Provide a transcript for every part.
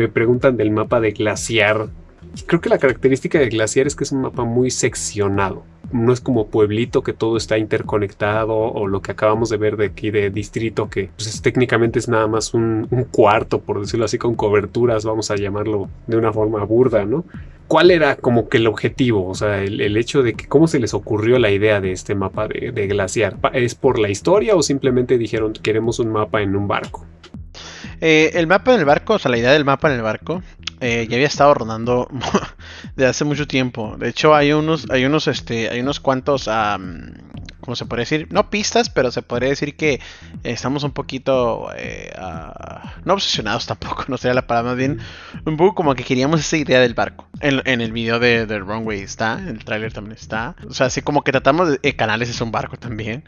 me preguntan del mapa de Glaciar. Creo que la característica de Glaciar es que es un mapa muy seccionado. No es como pueblito que todo está interconectado o lo que acabamos de ver de aquí de distrito que pues, técnicamente es nada más un, cuarto, por decirlo así, con coberturas, vamos a llamarlo de una forma burda, ¿no? ¿Cuál era como que el objetivo? O sea, el, hecho de que cómo se les ocurrió la idea de este mapa de, glaciar. ¿Es por la historia o simplemente dijeron queremos un mapa en un barco? Eh, el mapa en el barco, o sea, la idea del mapa en el barco, eh, ya había estado rondando de hace mucho tiempo. De hecho, hay unos, hay unos, este, hay unos cuantos, ¿cómo se podría decir? No pistas, pero se podría decir que estamos un poquito, eh, no obsesionados tampoco, no sería la palabra, más bien un poco como que queríamos esa idea del barco. En, el video de, The Runway está, el tráiler también está. O sea, así como que tratamos de, Canales es un barco también.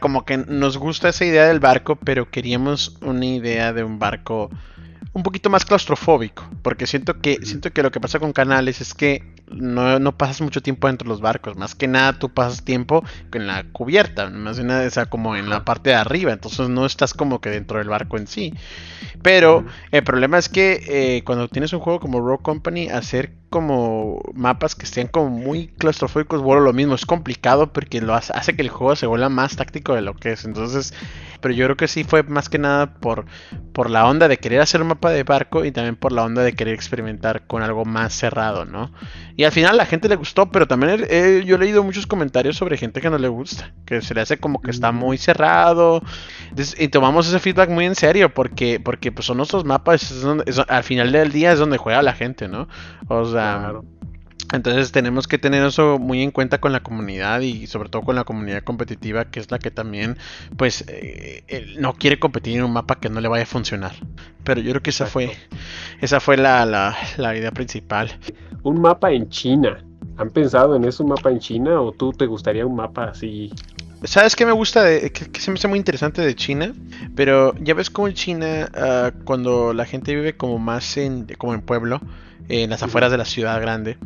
Como que nos gusta esa idea del barco, pero queríamos una idea de un barco un poquito más claustrofóbico, porque siento que siento que lo que pasa con canales es que no, pasas mucho tiempo dentro de los barcos, más que nada tú pasas tiempo en la cubierta, más que nada, o sea, como en la parte de arriba, entonces no estás como que dentro del barco en sí. Pero el problema es que eh, cuando tienes un juego como Rogue Company, hacer como mapas que estén como muy claustrofóbicos, bueno, lo mismo, es complicado porque lo hace, hace que el juego se vuelva más táctico de lo que es, entonces pero yo creo que sí fue más que nada por, por la onda de querer hacer un mapa de barco y también por la onda de querer experimentar con algo más cerrado, ¿no? Y al final la gente le gustó, pero también yo he leído muchos comentarios sobre gente que no le gusta, que se le hace como que está muy cerrado. y tomamos ese feedback muy en serio porque, porque pues son nuestros mapas, al final del día es donde juega la gente, ¿no? O sea... Entonces tenemos que tener eso muy en cuenta con la comunidad y sobre todo con la comunidad competitiva que es la que también pues eh, no quiere competir en un mapa que no le vaya a funcionar. Pero yo creo que esa fue esa fue la, la, idea principal. Un mapa en China. ¿Han pensado en eso un mapa en China o tú te gustaría un mapa así? ¿Sabes qué me gusta? De, que, se me hace muy interesante de China. Pero ya ves como en China, ah, cuando la gente vive como más en, como en pueblo, en las afueras de la ciudad grande,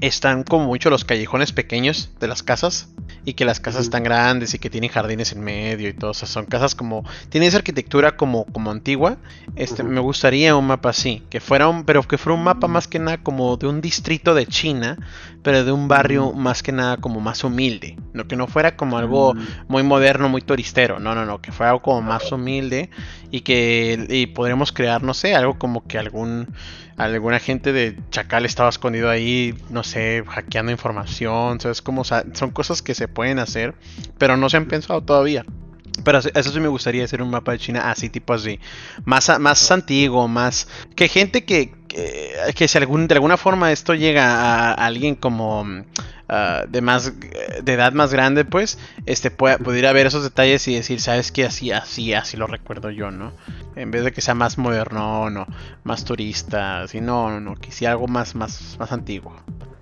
están como mucho los callejones pequeños de las casas y que las casas están grandes y que tienen jardines en medio y todo eso. Son casas como tienen esa arquitectura como como antigua. Este me gustaría un mapa así, que fuera un pero que fuera un mapa más que nada como de un distrito de China, pero de un barrio más que nada como más humilde, no que no fuera como algo mm. muy moderno, muy turistero. No, no, no, que fuera algo como más humilde y que y podríamos crear, no sé, algo como que algún alguna gente de Chacal estaba escondido ahí, no sé, hackeando información, ¿sabes? Como, son cosas que se pueden hacer, pero no se han pensado todavía. Pero eso sí me gustaría hacer un mapa de China así, tipo así. Más, más antiguo, más... Que gente que, que, si algún, de alguna forma esto llega a, alguien como ah, de más de edad más grande, pues, este pueda, pudiera ver esos detalles y decir, sabes que así, así, así lo recuerdo yo, ¿no? En vez de que sea más moderno, no, más turista, así, no, no, algo más, más, más antiguo.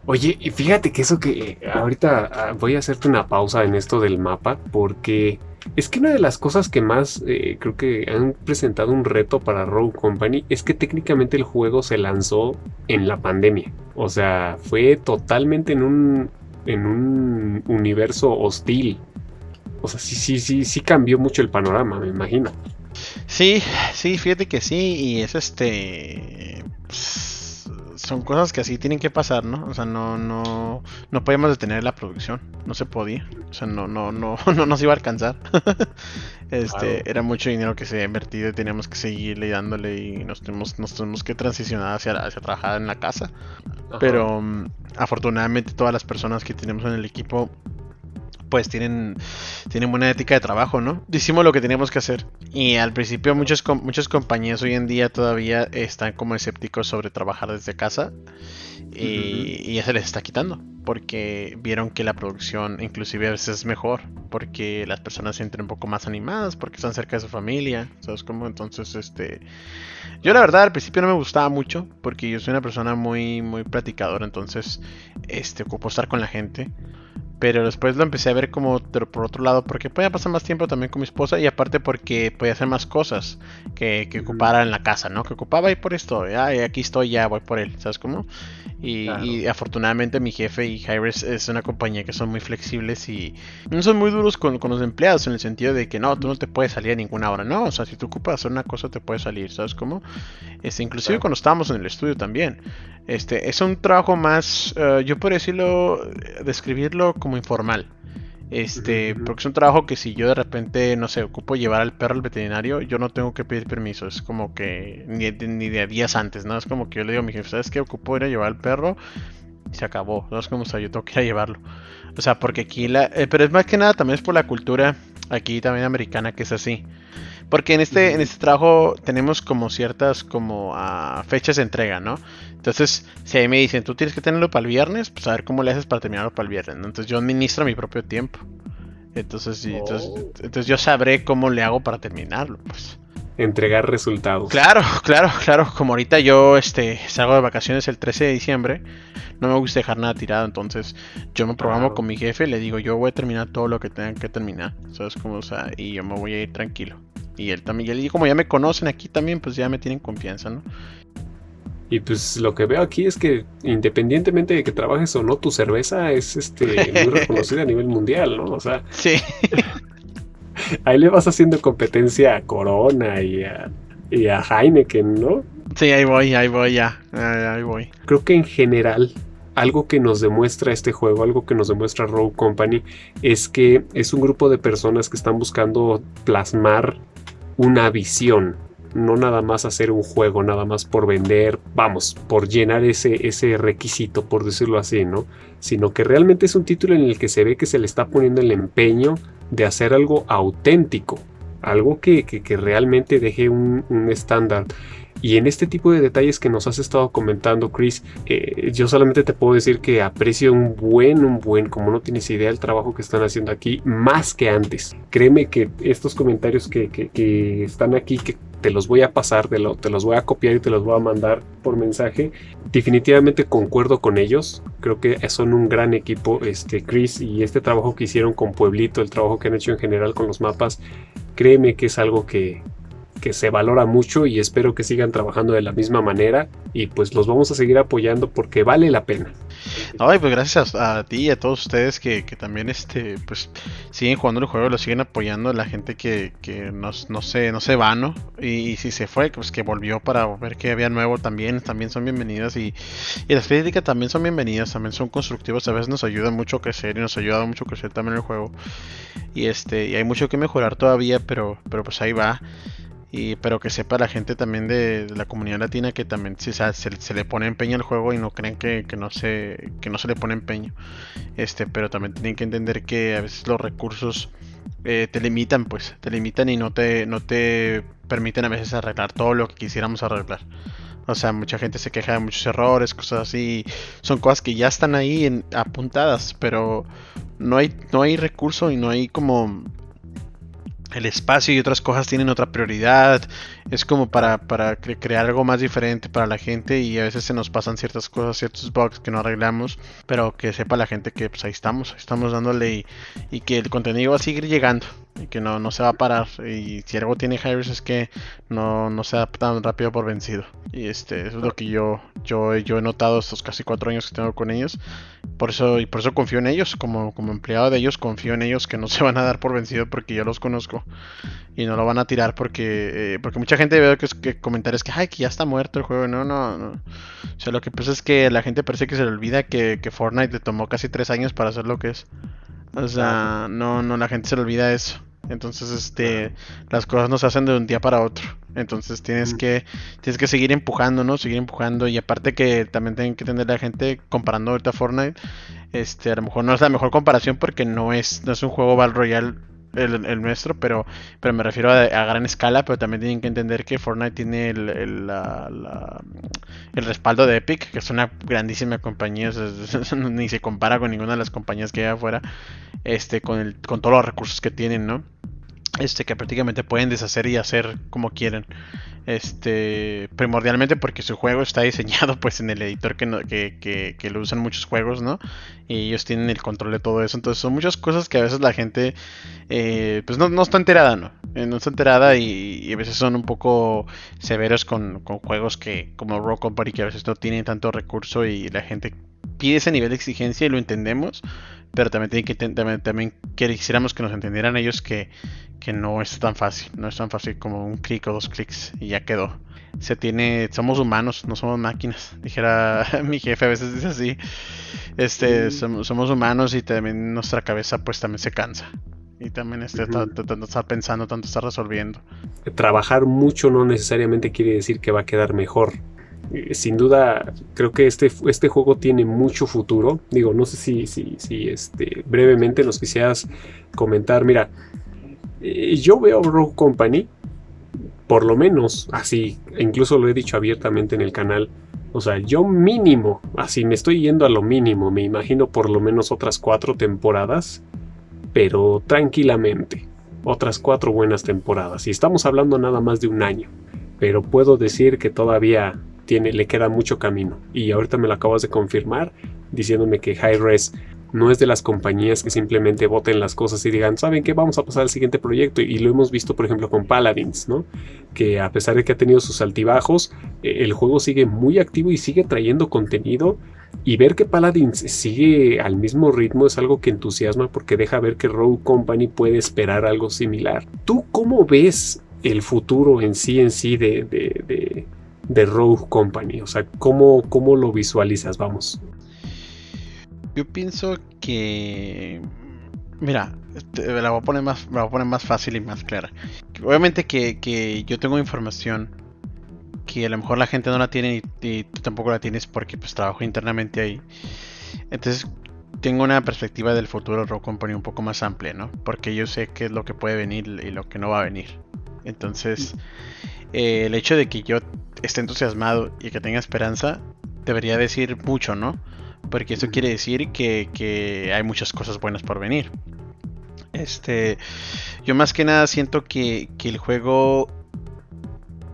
Oye, y fíjate que eso que eh, ahorita ah, voy a hacerte una pausa en esto del mapa, porque es que una de las cosas que más eh, creo que han presentado un reto para Rogue Company es que técnicamente el juego se lanzó en la pandemia. O sea, fue totalmente en un, en un universo hostil. O sea, sí, sí, sí, sí cambió mucho el panorama, me imagino. Sí, sí, fíjate que sí, y es este son cosas que así tienen que pasar, ¿no? O sea, no, no, no podíamos detener la producción, no se podía, o sea, no, no, no, no nos iba a alcanzar. este, era mucho dinero que se había invertido y teníamos que seguirle dándole y nos tenemos, nos tenemos que transicionar hacia, hacia trabajar en la casa. Pero mm, afortunadamente todas las personas que tenemos en el equipo pues tienen, tienen buena ética de trabajo, ¿no? Hicimos lo que teníamos que hacer. Y al principio muchas, muchas compañías hoy en día todavía están como escépticos sobre trabajar desde casa. Y, ya se les está quitando. Porque vieron que la producción inclusive a veces es mejor. Porque las personas se sienten un poco más animadas. Porque están cerca de su familia. ¿Sabes cómo? Entonces, este... Yo la verdad al principio no me gustaba mucho. Porque yo soy una persona muy, muy platicadora. Entonces, este, ocupo estar con la gente. Pero después lo empecé a ver como por otro lado, porque podía pasar más tiempo también con mi esposa y aparte porque podía hacer más cosas que, que ocupara en la casa, ¿no? Que ocupaba y por esto, ya aquí estoy, ya voy por él, ¿sabes cómo? Y, afortunadamente mi jefe y Hybris es una compañía que son muy flexibles y no son muy duros con, los empleados en el sentido de que no, tú no te puedes salir a ninguna hora, no, o sea, si tú ocupas hacer una cosa te puedes salir, ¿sabes cómo? Este, inclusive cuando estábamos en el estudio también. Este, es un trabajo más, eh, yo por decirlo, describirlo como informal. Este, porque es un trabajo que si yo de repente, no sé, ocupo llevar al perro al veterinario, yo no tengo que pedir permiso. Es como que ni, ni de días antes, ¿no? Es como que yo le digo a mi jefe, ¿sabes qué? Ocupo ir a llevar al perro y se acabó. No es como, o sea, yo tengo que ir a llevarlo. O sea, porque aquí la... Eh, pero es más que nada también es por la cultura aquí también americana que es así. Porque en este, en este trabajo tenemos como ciertas como uh, fechas de entrega, ¿no? Entonces, si ahí me dicen, tú tienes que tenerlo para el viernes, pues a ver cómo le haces para terminarlo para el viernes. Entonces yo administro mi propio tiempo. Entonces, entonces, oh. entonces, yo sabré cómo le hago para terminarlo, pues. Entregar resultados. Claro, claro, claro. Como ahorita yo este, salgo de vacaciones el 13 de diciembre, no me gusta dejar nada tirado. Entonces, yo me programo con mi jefe, le digo, yo voy a terminar todo lo que tengan que terminar. ¿Sabes cómo? O sea, y yo me voy a ir tranquilo. Y él también, y como ya me conocen aquí también, pues ya me tienen confianza, ¿no? Y pues lo que veo aquí es que independientemente de que trabajes o no, tu cerveza es este muy reconocida a nivel mundial, ¿no? O sea, sí. ahí le vas haciendo competencia a Corona y a, y a Heineken, ¿no? Sí, ahí voy, ahí voy ya, ahí voy. Creo que en general algo que nos demuestra este juego, algo que nos demuestra Rogue Company, es que es un grupo de personas que están buscando plasmar una visión, no nada más hacer un juego, nada más por vender, vamos, por llenar ese, ese requisito, por decirlo así, ¿no? Sino que realmente es un título en el que se ve que se le está poniendo el empeño de hacer algo auténtico, algo que, que, realmente deje un, estándar. Y en este tipo de detalles que nos has estado comentando, Chris, eh, yo solamente te puedo decir que aprecio un buen, un buen, como no tienes idea, el trabajo que están haciendo aquí, más que antes. Créeme que estos comentarios que, que, están aquí, que te los voy a pasar, te, lo, te, los voy a copiar y te los voy a mandar por mensaje. Definitivamente concuerdo con ellos. Creo que son un gran equipo, este Chris y este trabajo que hicieron con Pueblito, el trabajo que han hecho en general con los mapas. Créeme que es algo que, que se valora mucho y espero que sigan trabajando de la misma manera y pues los vamos a seguir apoyando porque vale la pena. Ay, pues gracias a, ti y a todos ustedes que, también este pues siguen jugando el juego, lo siguen apoyando la gente que, que no, no, se, no se va, ¿no? Y, si se fue, pues que volvió para ver que había nuevo también, también son bienvenidas y, y las críticas también son bienvenidas, también son constructivos, a veces nos ayudan mucho a crecer y nos ha ayudado mucho a crecer también el juego. Y este, y hay mucho que mejorar todavía, pero, pero pues ahí va. Y, pero que sepa la gente también de, la comunidad latina que también se, le pone empeño al juego y no creen que, no se, le pone empeño. Este, pero también tienen que entender que a veces los recursos eh, te limitan, pues, te limitan y no te, no te permiten a veces arreglar todo lo que quisiéramos arreglar. O sea, mucha gente se queja de muchos errores, cosas así. Son cosas que ya están ahí en, apuntadas, pero no hay, no hay recurso y no hay como el espacio y otras cosas tienen otra prioridad. Es como para, para crear algo más diferente para la gente y a veces se nos pasan ciertas cosas, ciertos bugs que no arreglamos, pero que sepa la gente que pues ahí estamos, estamos dándole y, que el contenido va a seguir llegando y que no, no se va a parar. Y si algo tiene Harris es que no, no se da tan rápido por vencido. Y este es lo que yo, yo, yo he notado estos casi cuatro años que tengo con ellos. Por eso, y por eso confío en ellos, como, como empleado de ellos, confío en ellos que no se van a dar por vencido porque yo los conozco y no lo van a tirar porque, eh, porque gente ve que, que comentarios que, ay, que ya está muerto el juego. No, no, no. O sea, lo que pasa es que la gente parece que se le olvida que, que Fortnite le tomó casi tres años para hacer lo que es. O sea, no, no, la gente se le olvida eso. Entonces, este, las cosas no se hacen de un día para otro. Entonces tienes que, tienes que seguir empujando, ¿no? Seguir empujando. Y aparte que también tienen que tener la gente comparando ahorita Fortnite. Este, a lo mejor no es la mejor comparación porque no es, no es un juego Battle Royale el, nuestro, pero, pero me refiero a, gran escala, pero también tienen que entender que Fortnite tiene el, el, el respaldo de Epic, que es una grandísima compañía, ni se compara con ninguna de las compañías que hay afuera, este, con, el, con todos los recursos que tienen, ¿no? Este que prácticamente pueden deshacer y hacer como quieren. Este primordialmente porque su juego está diseñado pues en el editor que, que, que, lo usan muchos juegos no y ellos tienen el control de todo eso. Entonces son muchas cosas que a veces la gente eh, pues no, no, está enterada no eh, no está enterada y, a veces son un poco severos con, con juegos que como Rock Company que a veces no tienen tanto recurso y la gente pide ese nivel de exigencia y lo entendemos pero también, tiene que, también, también quisiéramos que nos entendieran ellos que, que no es tan fácil, no es tan fácil como un clic o dos clics y ya quedó. Se tiene, somos humanos, no somos máquinas. Dijera mi jefe a veces dice así. Este, somos, humanos y también nuestra cabeza pues también se cansa. Y también está, está, pensando, tanto está resolviendo. Trabajar mucho no necesariamente quiere decir que va a quedar mejor. Eh, sin duda creo que este, este juego tiene mucho futuro. Digo, no sé si, si, este, brevemente nos quisieras comentar. Mira, eh, yo veo Rogue Company, por lo menos así, incluso lo he dicho abiertamente en el canal. O sea, yo mínimo, así me estoy yendo a lo mínimo, me imagino por lo menos otras cuatro temporadas, pero tranquilamente, otras cuatro buenas temporadas. Y estamos hablando nada más de un año, pero puedo decir que todavía le queda mucho camino. Y ahorita me lo acabas de confirmar diciéndome que High Res no es de las compañías que simplemente voten las cosas y digan, ¿saben qué? Vamos a pasar al siguiente proyecto. Y lo hemos visto, por ejemplo, con Paladins, ¿no? Que a pesar de que ha tenido sus altibajos, eh, el juego sigue muy activo y sigue trayendo contenido. Y ver que Paladins sigue al mismo ritmo es algo que entusiasma porque deja ver que Rogue Company puede esperar algo similar. ¿Tú cómo ves el futuro en sí, en sí de, de de Rogue Company? O sea, ¿cómo, cómo lo visualizas? Vamos. Yo pienso que... Mira, me la voy a poner más, a poner más fácil y más clara. Obviamente que, yo tengo información que a lo mejor la gente no la tiene y, tú tampoco la tienes porque pues trabajo internamente ahí. Entonces tengo una perspectiva del futuro de Rogue Company un poco más amplia, ¿no? Porque yo sé qué es lo que puede venir y lo que no va a venir. Entonces, eh, el hecho de que yo esté entusiasmado y que tenga esperanza debería decir mucho, ¿no? Porque eso quiere decir que, hay muchas cosas buenas por venir. Este, yo más que nada siento que, el juego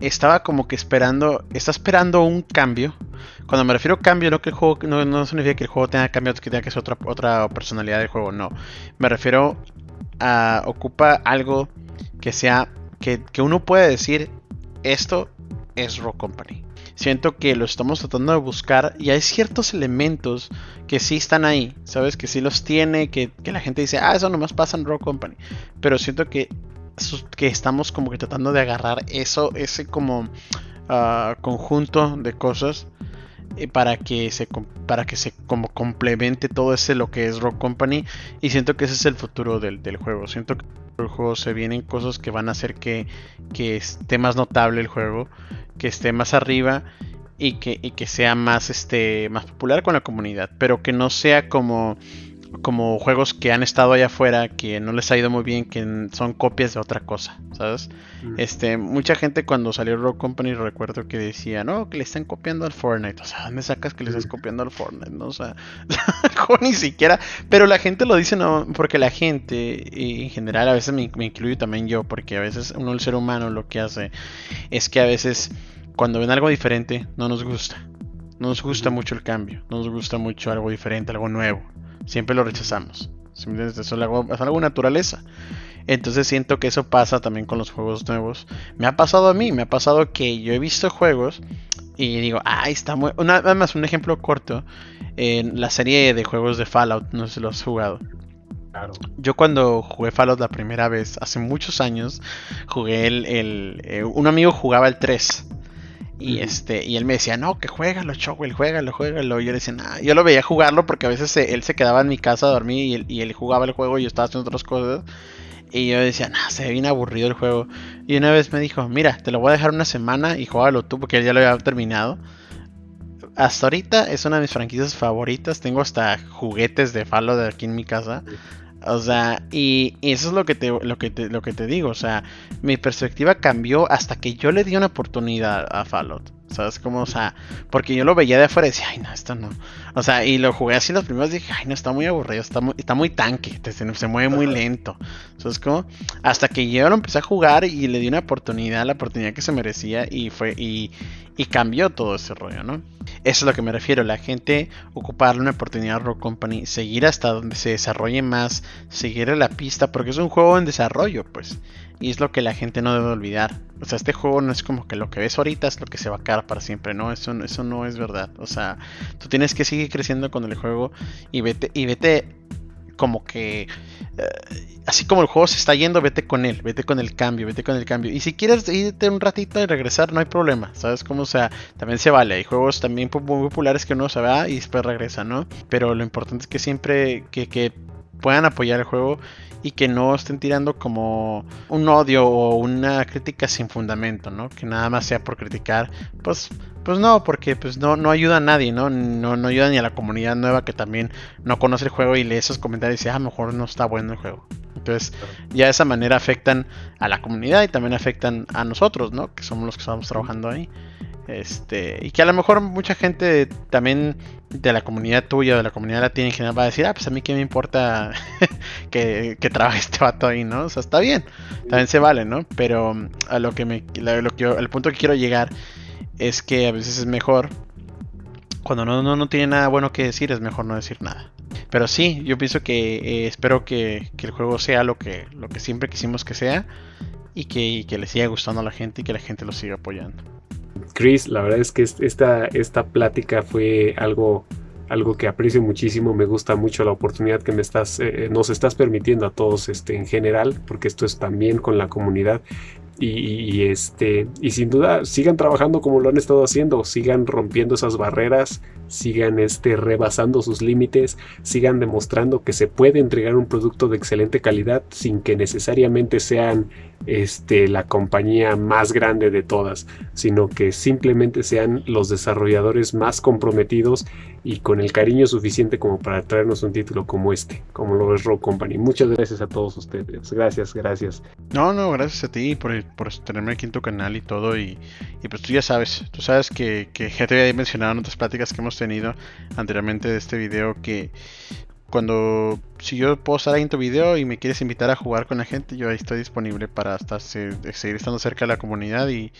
estaba como que esperando, está esperando un cambio. Cuando me refiero a cambio, no que el juego no, significa que el juego tenga cambio, que tenga que ser otra, otra personalidad del juego, no. Me refiero a ocupa algo que sea que, que uno puede decir esto es Rock Company. Siento que lo estamos tratando de buscar y hay ciertos elementos que sí están ahí, ¿sabes? Que sí los tiene, que, la gente dice, ah, eso nomás pasa en Rock Company. Pero siento que, que estamos como que tratando de agarrar eso, ese como ah, conjunto de cosas eh, para que se para que se como complemente todo ese lo que es Rock Company y siento que ese es el futuro del, del juego siento que juego se vienen cosas que van a hacer que, que esté más notable el juego que esté más arriba y que, y que sea más este más popular con la comunidad pero que no sea como como juegos que han estado allá afuera, que no les ha ido muy bien, que son copias de otra cosa, ¿sabes? Mm. Este, mucha gente cuando salió Rock Company recuerdo que decía, no, que le están copiando al Fortnite. O sea, ¿dónde sacas que le estás mm. copiando al Fortnite? No, o sea, ni siquiera. Pero la gente lo dice, no, porque la gente, en general, a veces me, me incluyo también yo, porque a veces uno, el ser humano, lo que hace es que a veces cuando ven algo diferente, no nos gusta. No nos gusta mucho el cambio, no nos gusta mucho algo diferente, algo nuevo siempre lo rechazamos. Eso es algo, es algo naturaleza. Entonces siento que eso pasa también con los juegos nuevos. Me ha pasado a mí, me ha pasado que yo he visto juegos y digo, ah, está muy... nada más un ejemplo corto. En la serie de juegos de Fallout, no sé si lo has jugado. Claro. Yo cuando jugué Fallout la primera vez, hace muchos años, jugué el... el eh, un amigo jugaba el 3. Y este, y él me decía, no, que juégalo, Chowell, juégalo, juégalo. Y yo le decía, nah. yo lo veía jugarlo porque a veces él se quedaba en mi casa a dormir y él, jugaba el juego y yo estaba haciendo otras cosas. Y yo decía, nah, se ve bien aburrido el juego. Y una vez me dijo, mira, te lo voy a dejar una semana y juégalo tú porque él ya lo había terminado. Hasta ahorita es una de mis franquicias favoritas. Tengo hasta juguetes de Fallout aquí en mi casa. O sea, y, eso es lo que, te, lo, que lo que te digo. O sea, mi perspectiva cambió hasta que yo le di una oportunidad a Fallout. ¿Sabes cómo? O sea, porque yo lo veía de afuera y decía, ay, no, esto no. O sea, y lo jugué así los primeros y dije, ay, no, está muy aburrido, está muy, está muy tanque, se, se, mueve muy lento. ¿Sabes cómo? Hasta que yo lo empecé a jugar y le di una oportunidad, la oportunidad que se merecía y fue, y, y cambió todo ese rollo, ¿no? Eso es a lo que me refiero, la gente ocuparle una oportunidad a Rock Company, seguir hasta donde se desarrolle más, seguir la pista, porque es un juego en desarrollo, pues. Y es lo que la gente no debe olvidar. O sea, este juego no es como que lo que ves ahorita es lo que se va a quedar para siempre, ¿no? Eso, eso no es verdad. O sea, tú tienes que seguir creciendo con el juego y vete, y vete como que... Eh, así como el juego se está yendo, vete con él, vete con el cambio, vete con el cambio. Y si quieres irte un ratito y regresar, no hay problema, ¿sabes cómo? O sea, también se vale. Hay juegos también muy populares que uno se va y después regresa, ¿no? Pero lo importante es que siempre que, que puedan apoyar el juego y que no estén tirando como un odio o una crítica sin fundamento, ¿no? Que nada más sea por criticar, pues pues no, porque pues no, no ayuda a nadie, ¿no? ¿no? No ayuda ni a la comunidad nueva que también no conoce el juego y lee esos comentarios y dice, ah, mejor no está bueno el juego. Entonces, ya de esa manera afectan a la comunidad y también afectan a nosotros, ¿no? Que somos los que estamos trabajando ahí. Este, y que a lo mejor mucha gente también de la comunidad tuya, de la comunidad latina en general, va a decir, ah, pues a mí qué me importa que, trabaje este vato ahí, ¿no? O sea, está bien, también se vale, ¿no? Pero a lo que me, lo que el punto que quiero llegar es que a veces es mejor, cuando no, no, no tiene nada bueno que decir, es mejor no decir nada. Pero sí, yo pienso que eh, espero que, que, el juego sea lo que, lo que siempre quisimos que sea y que, y que le siga gustando a la gente y que la gente lo siga apoyando. Chris, la verdad es que esta, esta plática fue algo, algo que aprecio muchísimo. Me gusta mucho la oportunidad que me estás, eh, nos estás permitiendo a todos este, en general, porque esto es también con la comunidad. Y, este, y sin duda sigan trabajando como lo han estado haciendo, sigan rompiendo esas barreras, sigan este, rebasando sus límites, sigan demostrando que se puede entregar un producto de excelente calidad sin que necesariamente sean este, la compañía más grande de todas, sino que simplemente sean los desarrolladores más comprometidos y con el cariño suficiente como para traernos un título como este, como lo es Rogue Company. Muchas gracias a todos ustedes. Gracias, gracias. No, no, gracias a ti por, por tenerme aquí en tu canal y todo. Y, y pues tú ya sabes, tú sabes que, que ya te había mencionado en otras pláticas que hemos tenido anteriormente de este video que cuando si yo puedo estar ahí en tu video y me quieres invitar a jugar con la gente, yo ahí estoy disponible para estar, seguir estando cerca de la comunidad y,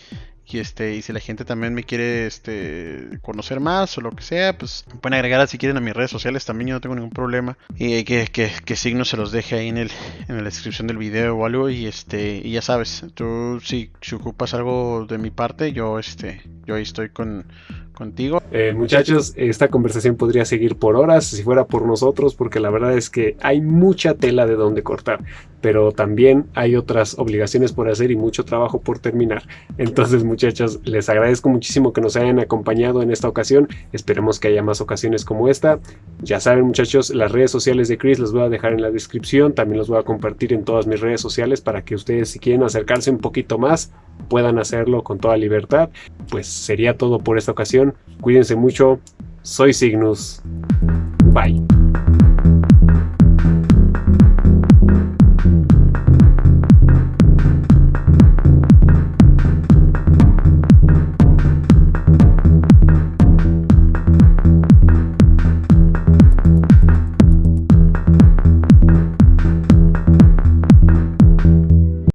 este y si la gente también me quiere este conocer más o lo que sea, pues pueden agregar si quieren a mis redes sociales también, yo no tengo ningún problema. Y que, que, que signo se los deje ahí en el en la descripción del video o algo y este y ya sabes, tú si, si ocupas algo de mi parte, yo este yo ahí estoy con contigo. Eh, muchachos, esta conversación podría seguir por horas si fuera por nosotros, porque la verdad es que hay mucha tela de donde cortar, pero también hay otras obligaciones por hacer y mucho trabajo por terminar. Entonces, muchachos, les agradezco muchísimo que nos hayan acompañado en esta ocasión. Esperemos que haya más ocasiones como esta. Ya saben, muchachos, las redes sociales de Chris las voy a dejar en la descripción. También los voy a compartir en todas mis redes sociales para que ustedes, si quieren acercarse un poquito más, puedan hacerlo con toda libertad. Pues sería todo por esta ocasión. Cuídense mucho. Soy Cygnus. Bye.